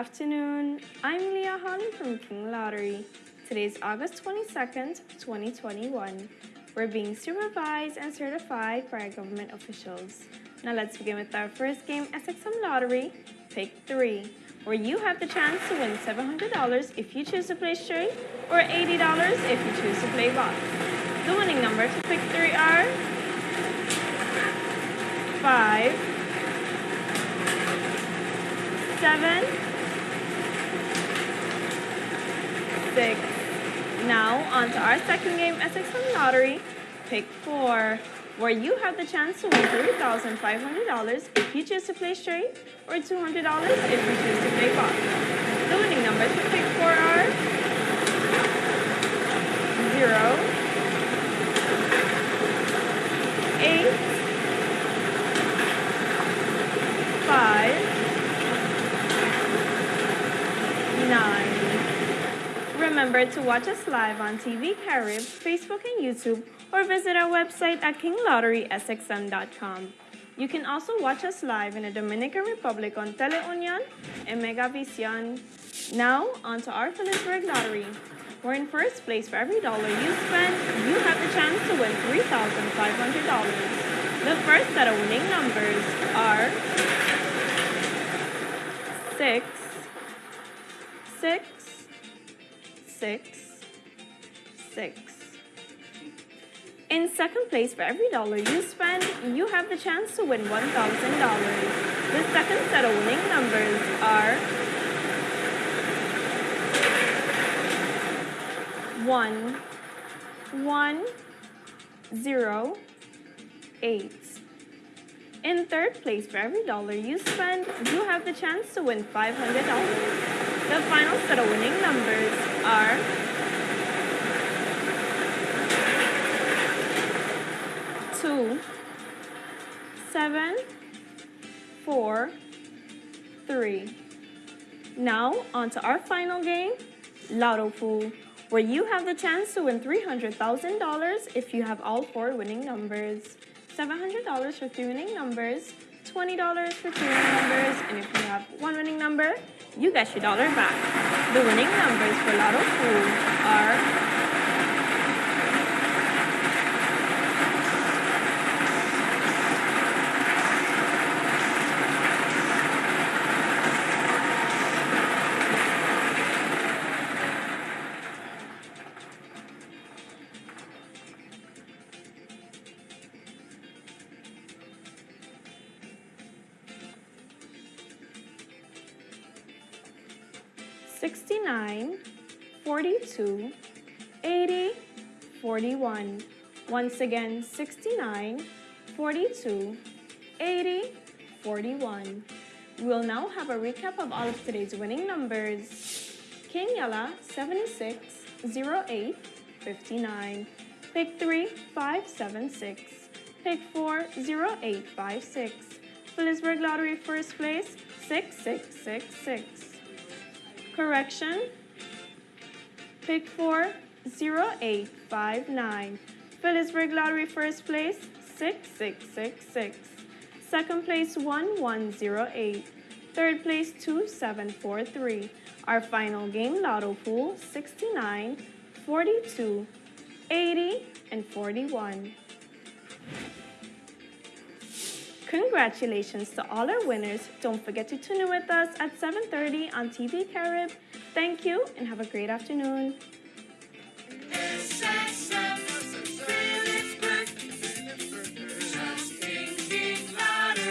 Afternoon. I'm Leah Holly from King Lottery. Today is August 22nd, 2021. We're being supervised and certified by our government officials. Now let's begin with our first game, SXM Lottery, Pick 3, where you have the chance to win $700 if you choose to play straight or $80 if you choose to play box. The winning numbers for Pick 3 are 5, 7, 6. Now on to our second game, SXM Lottery, Pick 4 where you have the chance to win $3,500 if you choose to play straight or $200 if you choose to play box. The winning numbers for pick four are 0, 8, 5, 9. Remember to watch us live on TV Carib, Facebook, and YouTube or visit our website at kinglotterysxm.com. You can also watch us live in the Dominican Republic on Teleunion and Megavision. Now, on to our Philipsburg Lottery. We're in first place for every dollar you spend, you have the chance to win $3,500. The first set of winning numbers are 6, 6, 6, 6. In second place, for every dollar you spend, you have the chance to win $1,000. The second set of winning numbers are 1, 1, 0, 8. In third place, for every dollar you spend, you have the chance to win $500. The final set of winning numbers are two, seven, four, three. Now, on to our final game, Lotto Pool, where you have the chance to win $300,000 if you have all four winning numbers. $700 for three winning numbers, $20 for two winning numbers, and if you have one winning number, you get your dollar back. The winning numbers for Lotto Pool are 69, 42, 80, 41. Once again, 69, 42, 80, 41. We'll now have a recap of all of today's winning numbers. King Yella, 76, 08, 59. Pick 3, 576. Pick 4, 0856. Philipsburg Lottery first place, 6666. Correction. Pick 4, 0859. Philipsburg Lottery first place, 6666. Second place, 1108. Third place, 2743. Our final game, Lotto Pool, 69, 42, 80, and 41. Congratulations to all our winners. Don't forget to tune in with us at 7.30 on TV Carib. Thank you and have a great afternoon.